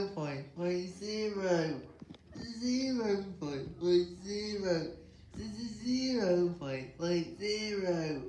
zero point point zero. Zero point point zero. Zero point point zero.